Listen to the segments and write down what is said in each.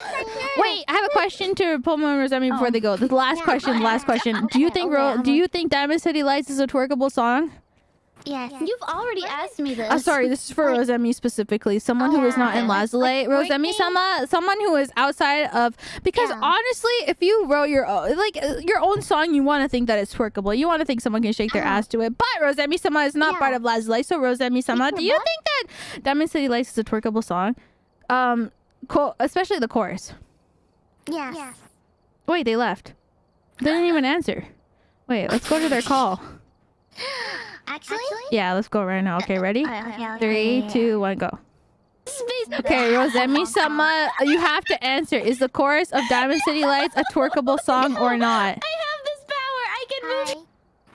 Wait, I have a question to Pomu and Rosemi before Oh. they go. The last Yeah, question, go last ahead. question. Do you think okay, Ro- do you think Diamond City Lights is a twerkable song? Yes. You've already asked me this. Uh, sorry, this is for Like- Rosemi specifically. Someone Oh, who is not yeah. in Like- Lazulite. like Rosemi sama, someone who is outside of because Yeah. honestly, if you wrote your own, like uh, your own song, you want to think that it's twerkable. You want to think someone can shake their Uh-huh. ass to it. But Rosemi sama is not Yeah. part of Lazulite. So Rosemi sama, do you what? think that Diamond City Lights is a twerkable song? Um, co- especially the chorus. Yes. yes. Wait, they left. They didn't even answer. Wait, let's go to their call. Actually? Yeah, let's go right now. Okay, uh, ready? Okay, okay, okay. Three, two, one, go. Space. Okay, Rosemi Sama, uh, you have to answer. Is the chorus of Diamond City Lights a twerkable song or not? I have this power. I can move.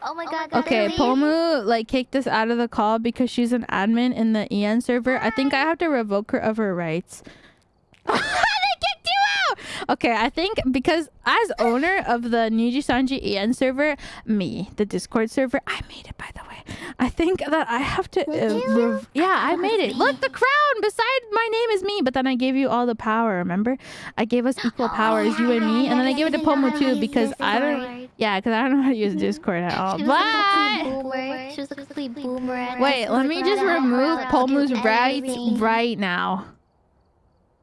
Oh, oh my god. God, Okay, Pomu like kicked us out of the call because she's an admin in the EN server. I think I have to revoke her of her rights. they kicked you out. Okay, I think because as owner of the NIJISANJI EN server, me, the Discord server, I made it by the way. I think that I have to. Uh, yeah, I made it. Look, the crown beside my name is me, but then I gave you all the power. Remember, I gave us equal powers, you and me, and then I gave it to Pomu too because I don't. Yeah, because I don't know how to use Discord at all. But complete boomer. She was a complete boomer. at wait, let me just remove do Pomu's rights right now.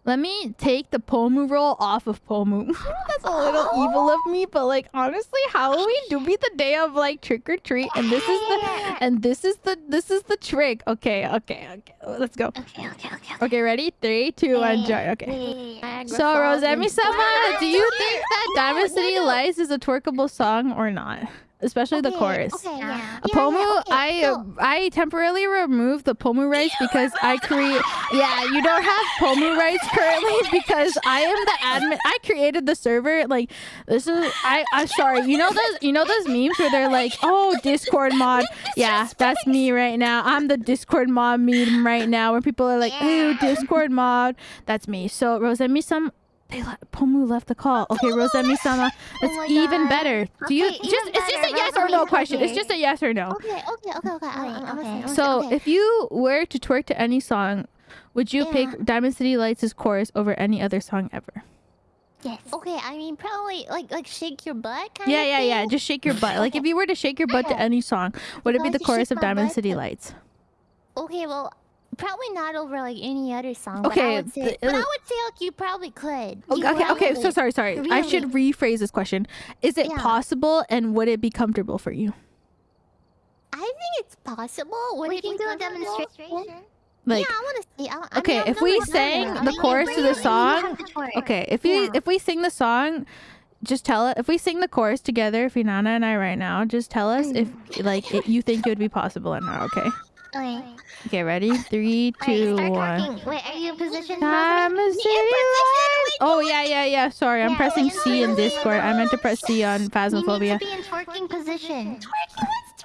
Let me take the Pomu roll off of Pomu. That's a little evil of me, but like honestly, Halloween do be the day of like trick or treat, and this is the and this is the this is the trick. Okay, okay, okay. Let's go. Okay, okay, okay. okay. Okay, ready? Three, two, one, join. Okay. So Rosemi Sama, do you think that Diamond City Lights is a twerkable song or not? Especially the Okay, chorus. Okay, yeah. Yeah, Pomu, yeah, okay, I so- I temporarily removed the Pomu rights because I create. Yeah, you don't have Pomu rights currently because I am the admin. I created the server. Like this is I. I'm sorry. You know those. You know those memes where they're like, "Oh, Discord mod." Yeah, that's me right now. I'm the Discord mod meme right now where people are like, "Ooh, Discord mod." That's me. So Rose, send me some. They le- Pomu left the call. Okay, Rosemi sama. That's Oh even God. better. Do you Okay, just? It's just a yes or no question. It's just a yes or no. Okay, okay, okay, okay. I'm. I'm So, if you were to twerk to any song, would you Yeah. pick Diamond City Lights' chorus over any other song ever? yes. Okay, I mean probably like like shake your butt kind Yeah, of yeah, thing. yeah. Just shake your butt. Like if you were to shake your butt to any song, would it be the chorus of Diamond City to- Lights? Okay, well, probably not over like any other song. Okay, but I would say, the- but I would say like you probably could. Okay, You okay, okay. So probably- sorry, sorry. I should rephrase this question. Is it Yeah. possible and would it be comfortable for you? I think it's possible. Would we it can be do a demonstration. Like, yeah, I want to see. I, I okay, mean, I'm if we sang the chorus to the song, okay, if we Yeah. if we sing the song, just tell it. If we sing the chorus together, Finana and I right now, just tell us if mm. like it, you think it would be possible or not. Okay. Okay. Okay, ready? Three, Alright, two, start one. talking. Wait, are you in position? Time Rosemary? is city lights. Oh yeah, yeah, yeah. Sorry, I'm Yeah, pressing yeah, C in yeah, Discord. I meant to press C on You need Phasmophobia. to be in twerking position.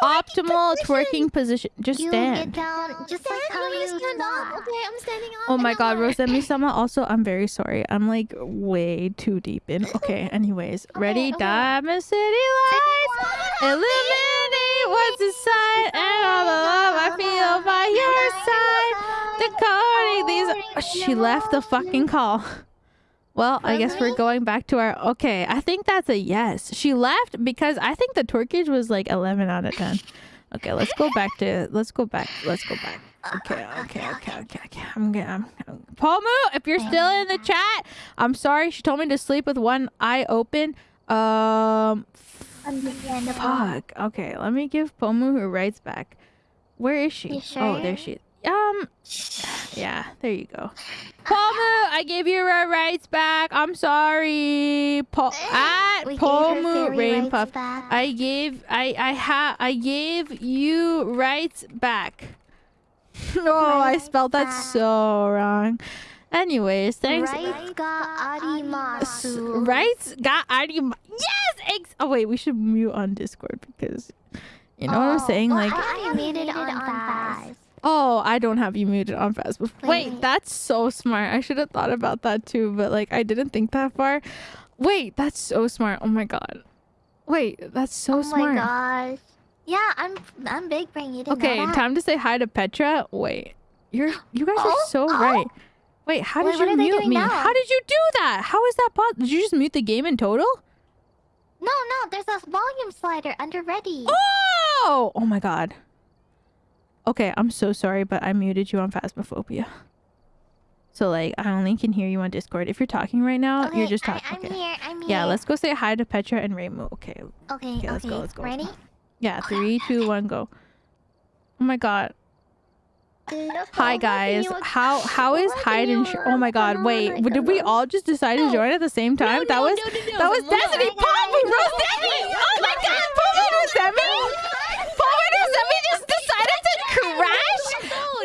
Optimal twerking position. Just You get stand. down, just like how I'm you stand up. Okay, I'm standing up. Oh my and god, I'm like- Rosemi Sama. Also, I'm very sorry. I'm like way too deep in. Okay, anyways. Ready? okay. Diamond City Lights. Illuminate and all the love I feel by your side. Decoding these. Oh, she left the fucking call. Well, I guess we're going back to our. Okay, I think that's a yes. She left because I think the twerkage was like 11 out of 10. Okay, let's go back to. Let's go back. Let's go back. Okay, okay, okay, okay, okay. I'm gonna. I'm, I'm, Pomu, if you're still in the chat, I'm sorry. She told me to sleep with one eye open. Um. Fuck. Okay, let me give Pomu her rights back. Where is she? You Oh, there she is. Um, yeah, there you go. Pomu, I gave you her rights back. I'm sorry. Po- at We gave her Pomu fairy Rain rights Puff. back. I gave I I ha I gave you rights back. no, I spelled that so wrong. Anyways, thanks. Right S- arimasu. Rights got Ari. Yes. Ex- oh wait, we should mute on Discord because you know what I'm Oh, saying. well, Like, I made it on fast. oh, I don't have you muted on fast. Wait, Wait. that's so smart. I should have thought about that too, but like I didn't think that far. Wait, that's so smart. Oh my god. Wait, that's so oh smart. my gosh. Yeah, I'm I'm big brain. You didn't Okay, know that? time to say hi to Petra. Wait, you're you guys are Oh, so oh. right. Wait, how did Wait, you mute me? now? How did you do that? How is that possible? Did you just mute the game in total? No, no, there's a volume slider under ready. Oh! Oh my god. Okay, I'm so sorry, but I muted you on Phasmophobia. So like, I only can hear you on Discord. If you're talking right now, okay, you're just I, talking. I'm Okay. here. I'm here. Yeah, let's go say hi to Petra and Reimu. Okay. Okay, Okay, okay. let's go, let's go. Ready? Yeah, three, two, one, go. Oh my god. Hi guys. How how is hide and sh- Oh my god. Wait. Did we all just decide to join at the same time? that was that was Destiny. Poppy Rose Destiny. Oh my god. Poppy Rose Destiny. Poppy Rose Destiny just decided to crash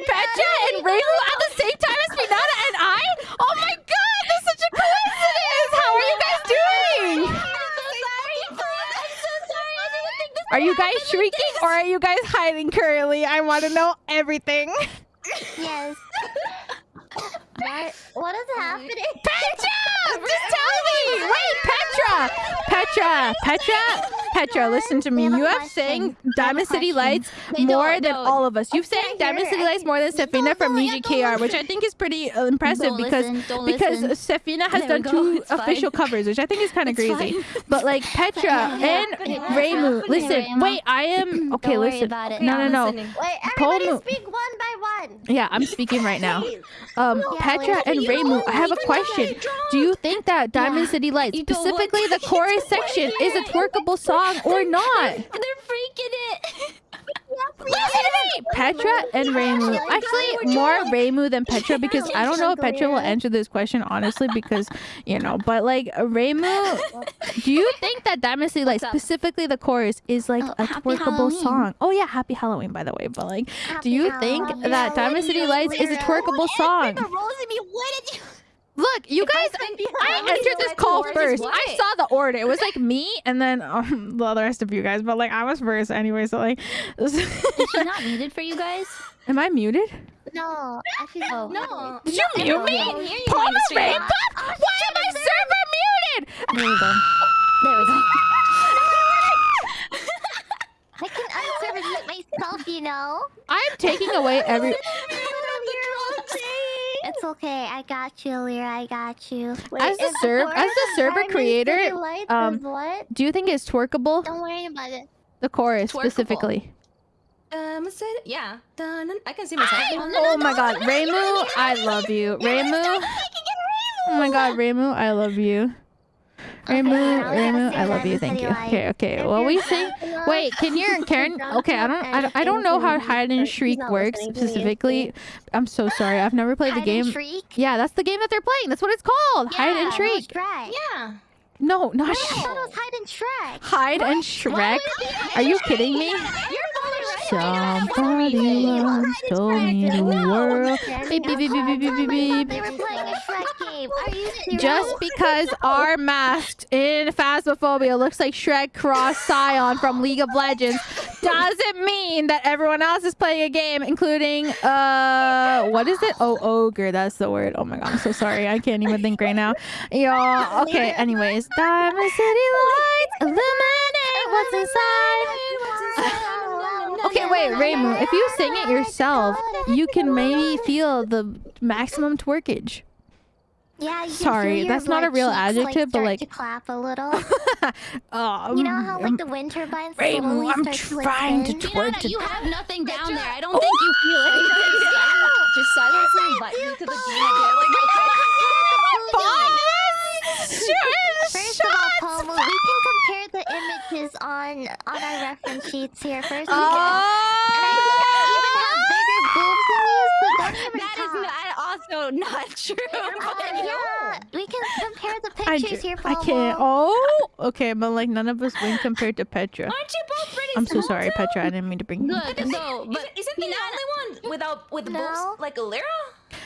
Petra and Reimu at the same time as Finana and I. Oh my god. That's such a coincidence. How are you guys doing? Are you guys shrieking or are you guys hiding currently? I want to know everything. Yes. what? What is happening? Petra! Just tell me! Wait, Petra! Petra! Petra! Petra, listen to me. We have a You have sang I have a Diamond City. Lights more than all of us. You've sang Diamond City. Lights more than Sefina from no, UGKR, which I think is pretty uh, impressive because listen, because listen. Sefina has done two official covers, which I think is kind of crazy. But like Petra and happening? Reimu, listen. Wait, I am okay. Listen. about it. No, no, no. listening. Wait, Paul everybody Mo- speak one by one. Yeah, I'm speaking right now. Um, Petra and You Reimu, I have a question. Do you think that Diamond City Lights, You don't want specifically the chorus you don't wanna section, is a twerkable song or not? They're freaking it. Listen to me, Petra and Reimu. Actually, more Reimu than Petra because I don't know if Petra will answer this question honestly because you know. But like Reimu, do you think that Diamond City Lights, specifically the chorus, is like Oh, a twerkable Halloween. song? Oh yeah, Happy Halloween by the way. But like, do Happy you think that Diamond City Lights is a twerkable song? what did you? Look, you guys, I entered this call first. I saw the order. It was like me and then um, well, the rest of you guys, but like I was first anyway. So like, Is she not muted for you guys? am I muted? No, actually, Oh. no. Did you mute me? I can hear you Palmer on the stream. Rainpuff? Why am I server muted? There we go. There we go. I can unserve mute myself, you know. I'm taking away every. It's okay. I got you, Lyra. I got you. As the serv, as the server creator, um, what? do you think it's twerkable? Don't worry about it. The chorus Twerkable. specifically. Um, I said, yeah. Dun, dun. I can see myself. Oh my God, Reimu, I love you, Reimu. Oh my God, Reimu, I love you. Reimu, now we gotta I love you. Thank you. Lights. Okay, okay. Well, we sing. Wait, can you, Karen? Okay, I don't, I don't, I don't know how hide and shriek works listening to me, specifically. I'm so sorry. I've never played the Hide and game. shriek? Yeah, that's the game that they're playing. That's what it's called. hide and shriek. Yeah. No, not I sh- thought it was hide and Shrek. hide and Shrek. Are you kidding me? Somebody once told me the world. Beep, beep, beep, beep, beep, beep, beep, game. Are you serious? Just because our masked in Phasmophobia looks like Shrek cross Sion from League of Legends doesn't mean that everyone else is playing a game, including uh what is it? Oh ogre, that's the word. Oh my god, I'm so sorry. I can't even think right now. Y'all okay, anyways. Diamond City Lights illuminate what's inside. Okay, wait, Reimu, if you sing it yourself, you can maybe feel the maximum twerkage. Yeah, you Sorry, that's not a real cheeks, adjective, but, like- to clap a little. Oh, You know how um, like the wind turbines slowly I'm start to trying to twerk you have nothing down there. I don't think you feel it. Just silently invite me to the game. First of all, Pomu, we can compare the images on on our reference sheets here. First, we Oh. can. And I think I even have bigger boobs than you, so don't even That is talk. not, also not true. Yeah, we can compare the pictures ju- here, I Pomu. can't. Oh, okay, but like none of us win compared to Petra. Aren't you both pretty I'm so sorry, too? Petra. I didn't mean to bring. you. Look, Isn't- no, but isn't, isn't the only one without with No. boobs like a Lyra?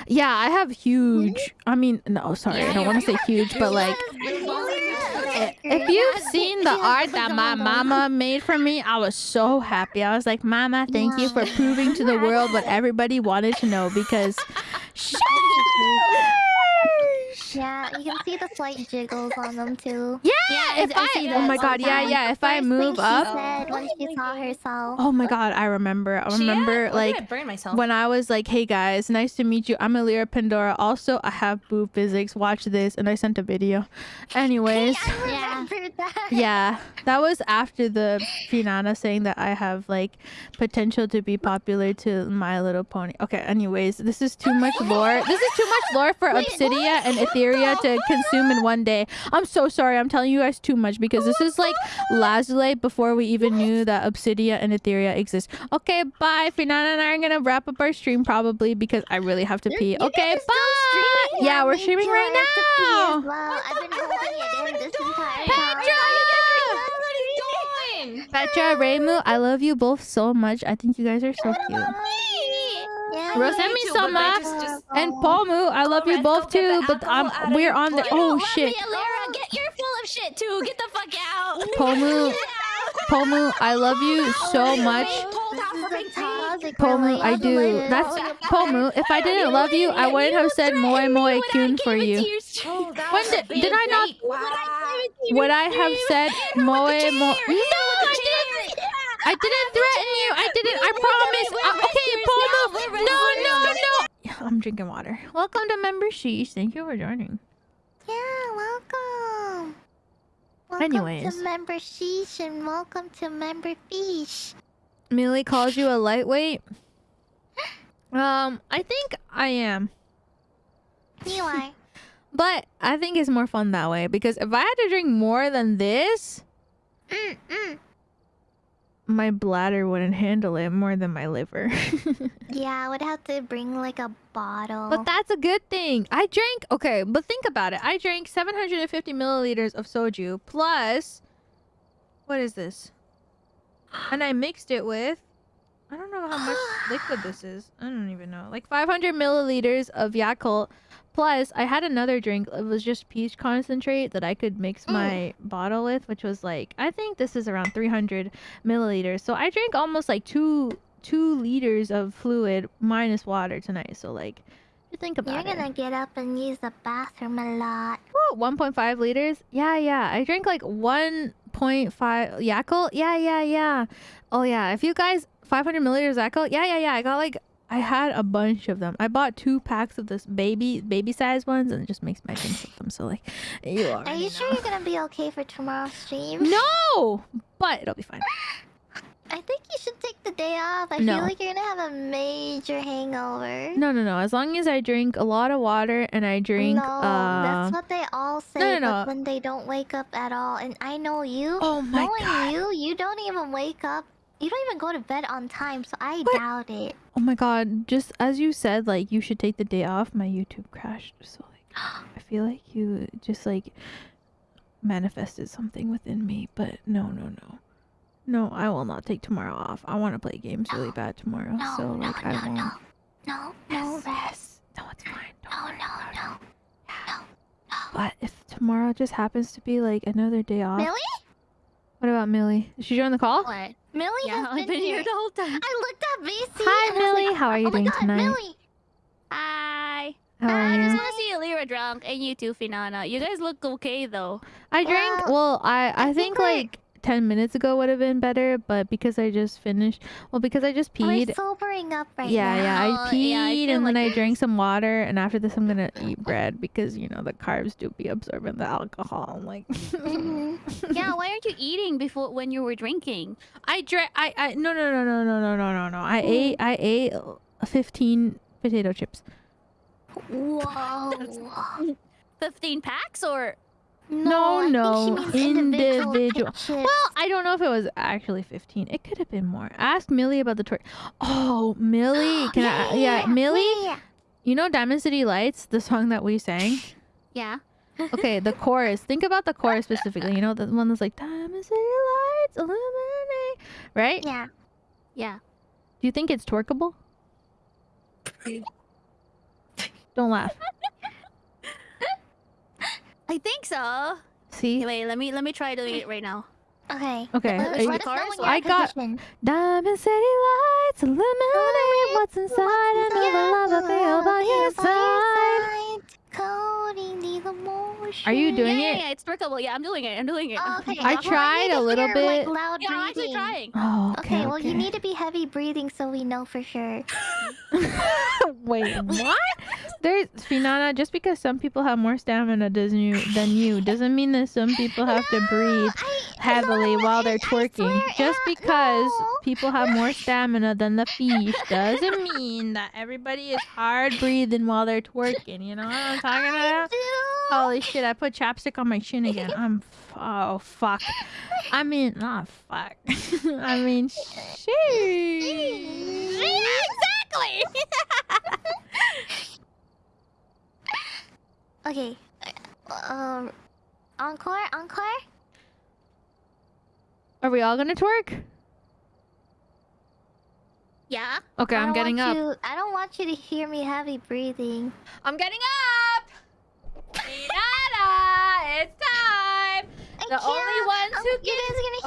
Yeah, I have huge. I mean, no, sorry, I don't want to say huge, but like, oh, if you've seen the art that my mama made for me, I was so happy. I was like, Mama, thank you for proving to the world what everybody wanted to know because. Shush! Yeah, you can see the slight jiggles on them too. Yeah, Yeah, if I- I I, see oh my god, yeah, yeah. If I move up, said when she saw herself. oh my god, I remember. I She- remember yeah, like I burn myself. when I was like, "Hey guys, nice to meet you. I'm Elira Pendora. Also, I have boob physics. Watch this." And I sent a video. Anyways, Yeah. that. yeah, that was after the Finana saying that I have like potential to be popular to My Little Pony. Okay, anyways, this is too much lore. This is too much lore for Obsidia and Ethyria to consume in one day. I'm so sorry. I'm telling you guys too much because this is like Lazulite before we even knew that Obsidia and Ethyria exist. Okay, bye. Finana and I are gonna wrap up our stream probably because I really have to pee. You guys Okay, bye. Yeah, we're streaming right I have to pee now. well. I've been holding it in this entire Petra! time. What are you doing? Petra, Reimu, I love you both so much. I think you guys are so cute. Yeah, Rosemi too, but Sama I just- just- and Palmu, I love you both too, but alcohol um, out of we're on the blood. oh shit. Me, Elira, get you're full of shit too. Get the fuck out. Palmu, Palmu, I love you so much. This is a toxic Palmu, I do. That's Pomu. If I didn't love you, I wouldn't have said moe moe kyun for you. Oh, When did- did I not- bait. Would I have said moe moe? No, I didn't. I didn't threaten you. I didn't. I promise. Uh, okay, Palmu. I'm drinking water. Welcome to Member Sheesh. Thank you for joining. Yeah, welcome. Welcome Anyways. to member sheesh and welcome to member fish. Millie calls you a lightweight. Um, I think I am. You are. But I think it's more fun that way because if I had to drink more than this, Mm, mm. My bladder wouldn't handle it more than my liver. Yeah, I would have to bring like a bottle. but that's a good thing. I drank, okay, but think about it. I drank 750 milliliters of soju plus, what is this? And I mixed it with, I don't know how much liquid this is. I don't even know. Like 500 milliliters of Yakult. Plus, I had another drink. It was just peach concentrate that I could mix Mm. my bottle with, which was like I think this is around 300 milliliters. So I drank almost like two two liters of fluid minus water tonight. So like, you think about it. You're gonna it. get up and use the bathroom a lot. Woo, 1.5 liters. Yeah, yeah. I drank like 1.5 Yakult. Yeah, yeah, yeah. Oh yeah. If you guys 500 milliliters Yakult. Yeah, yeah, yeah. I got like I had a bunch of them. I bought two packs of this baby baby size ones and it just makes my drinks with them. So like, you are. Are you sure you're gonna be okay for tomorrow's stream? No, but it'll be fine. I think you should take the day off. I No. feel like you're gonna have a major hangover. No, no, no. As long as I drink a lot of water and I drink. no, uh, that's what they all say. no, no. But when they don't wake up at all, and I know you, Oh my knowing god. you, you don't even wake up. You don't even go to bed on time, so I What? doubt it. Oh my god. Just as you said, like you should take the day off. My YouTube crashed. So like, I feel like you just like manifested something within me. But no, no, no. No, I will not take tomorrow off. I want to play games really bad tomorrow. No, so no, like no, I won't. no, no, no, Yes, yes. No, it's fine. Don't no, no, no, no, no. But if tomorrow just happens to be like another day off. Millie? What about Millie? Did she join the call? What? Millie Yeah, has I've been, here here. the whole time. I looked at Macy. Hi, and I was Millie. like, How are you oh my doing God, tonight? Millie. Hi. How are I just want to see Elira drunk and you too, Finana. You guys look okay though. I drank. Well, Well, I I, I think, think like ten minutes ago would have been better, but because I just finished. Well, because I just peed. We're sobering up right yeah, now. yeah. I peed Yeah, I and then like I drank some water, and after this, I'm gonna eat bread because you know the carbs do be absorbing the alcohol. I'm like, Mhm. yeah, why aren't you eating before when you were drinking? I drank. I I no no no no no no no no no. I ate I ate uh, fifteen potato chips. Whoa. 15 packs or No, I no, think she means individual. individual. Well, I don't know if it was actually 15. It could have been more. Ask Millie about the tour. Oh, Millie. Can I? Yeah, Millie. yeah. You know Diamond City Lights, the song that we sang? yeah? Okay, the chorus. Think about the chorus specifically. You know, the one that's like Diamond City Lights illuminate, right? Yeah. Yeah. Do you think it's twerkable? Don't laugh. I think so. See? Wait, let me let me try doing it right now. Okay. Okay. Let, are let you- us know when I got- position. Diamond City Lights illuminate what's inside. I know the love I feel by your side. Coding the Are you doing yeah, it? Yeah, yeah, it's workable. Yeah, I'm doing it. I'm doing it. Oh, okay. I well, tried need a little hear, like, bit. loud Yeah, I'm actually trying. Oh, Okay, okay. well, you need to be heavy breathing so we know for sure. Wait, what? There's Finana. Just because some people have more stamina doesn't you than you doesn't mean that some people have to breathe I- heavily no, while they're twerking. Just because no. people have more stamina than the fish doesn't mean that everybody is hard breathing while they're twerking. You know what I'm talking I about? Holy shit! I put chapstick on my chin again. I'm f- oh fuck. I mean, not fuck. I mean, shit. exactly. Okay. Um, encore, encore. Are we all gonna twerk? Yeah. Okay, I'm getting up. You, I don't want you to hear me heavy breathing. I'm getting up. It's time. I The only ones Um, who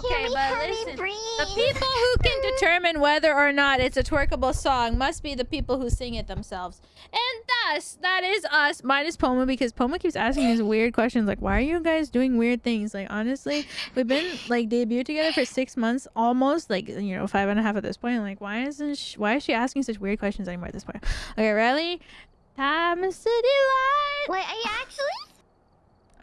Okay, but listen. The people who can determine whether or not it's a twerkable song must be the people who sing it themselves. And thus, that is us, minus Pomu, because Pomu keeps asking these weird questions like, why are you guys doing weird things? Like, honestly, we've been like debuted together for six months, almost like, you know, five and a half at this point. Like, why isn't sh- why is she asking such weird questions anymore at this point? Okay, ready? Time is city light. Wait, are you actually?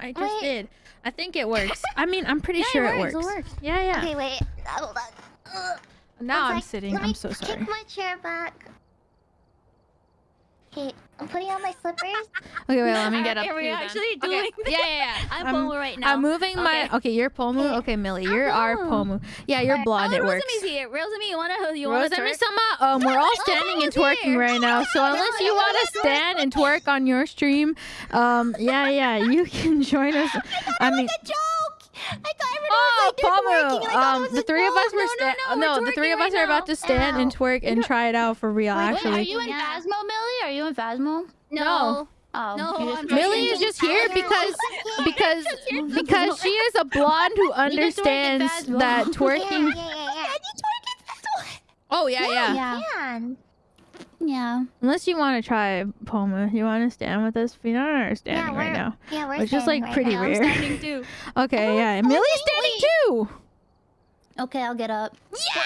I just Wait. did. I think it works. I mean, I'm pretty Yeah, sure it works, works. it works. Yeah, yeah. Okay, wait. Hold on. Ugh. Now I'm sec. sitting. Let I'm so sorry. Kick my chair back. Okay, I'm putting on my slippers. Okay, wait, let me get up. Are we too, then. actually Okay, doing Yeah, yeah, yeah. I'm, I'm- Pomu right now. I'm moving my. Okay. Okay, you're Pomu. Okay. Okay, Millie, I'm you're our Pomu. Pomu. Yeah, you're Alright. blonde. oh, it works. Rosemi's here. Rosemi, you wanna you wanna Rosemi? Sama, um, we're all Oh, standing and twerking here. right now. So unless you wanna stand and twerk on your stream, um, yeah, yeah, you can join us. I mean, a joke. I thought everyone oh, was like, Pomu, twerking, and I thought it um, was the three of us joke. were No, no, sta- no, we're no, the three of us right are about to stand and twerk and try it out for real. Wait, wait, Actually, Wait, are you in Yeah. Phasmo, Millie? Are you in Phasmo? No. Oh, No, you just I'm twerking Millie is just here because because because she is a blonde who understands Phasmo. that twerking. yeah, yeah, yeah. Oh yeah, yeah. Yeah, Man. Yeah. Unless you want to try Pomu, you want to stand with us? We don't are standing yeah, right we're, now. Yeah, we're Which is, standing like, right pretty now. rare. I'm standing too. Okay, yeah. and Millie's standing too. Okay, I'll get up. Yeah!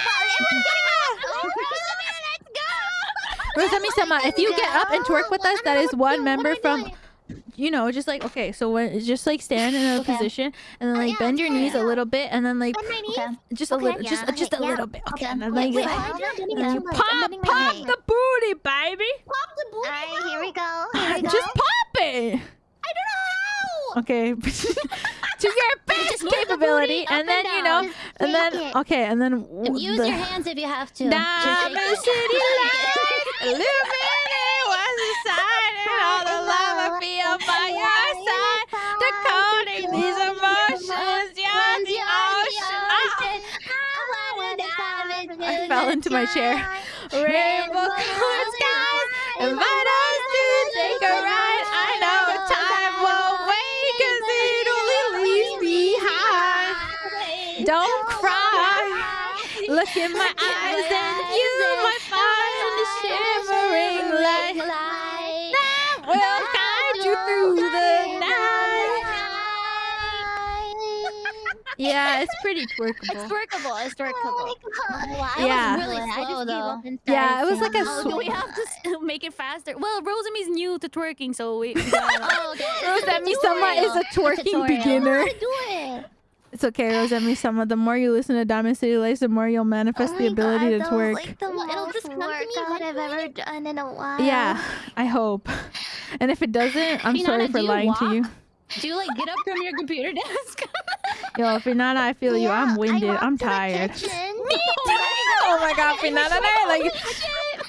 Rosemi Sama, if you get up and twerk with us, that is one member from. You know, just like okay, so when just like stand in a Okay. position and then Oh, like yeah, bend your okay, knees a little bit and then like On my knees? Okay. just a Okay, little, just yeah, just a yeah. little bit. Okay, Okay. and then like wait, like, I'm not bending and my then head, I'm pop pop the booty, baby. Pop the booty. Alright, here we go. Here we go. Just pop it. I don't know. How. Okay, to your best move the capability, and then and you know, and then it. okay, and then Use the- your hands if you have to. Diamond Just City shake it. lights illuminate what's inside and all the feel by your side. Decoding these emotions, you're the ocean. I fell into my chair. Rainbow colored skies invite us to take a ride. I know time won't wait 'cause it only leaves behind. Don't cry. Look in my eyes and you might through the night. Yeah, it's pretty twerkable. It's twerkable. It's twerkable. Yeah. Was really slow though. Yeah, it was like a Oh, sw- do we have to make it faster? Well, Rosemi's new to twerking, so we. we gotta- Oh, okay. Rosemi Sama is a twerking Tutorial. beginner. do it. It's okay, Rosemi Sama. The more you listen to Diamond City Lights, the more you'll manifest Oh the ability God, to that twerk. Like the Well, it'll just come to me workout I've ever done in a while. Yeah, I hope. And if it doesn't, I'm Finana, sorry for you lying to you. Do you like get up from your computer desk? Yo, Finana, I feel you. I'm winded. walked I'm to the tired. kitchen. Oh, oh my god, Finana and I like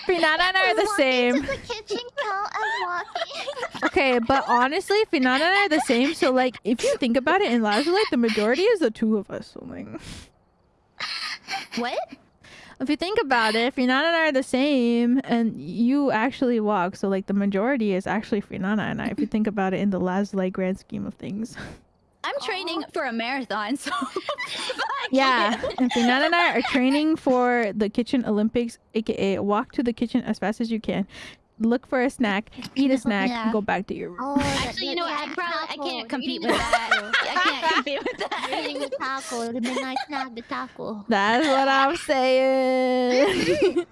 Finana and I are the same. To the kitchen count as walking. Okay, but honestly, Finana and I are the same. So like, if you think about it, in Lazulite, the majority is the two of us. So like, what? if you think about it, Finana and I are the same, and you actually walk. So like, the majority is actually Finana and I. If you think about it in the Lazulite grand scheme of things. I'm training for a marathon, so. Yeah, and Finana and I are training for the Kitchen Olympics, aka walk to the kitchen as fast as you can. look for a snack, eat a snack, Yeah. and go back to your room. Oh, the- Actually, you know, yeah, I probably I can't compete with that. I can't compete with You're that. eating the taco, the midnight snack, the taco. That's what I'm saying.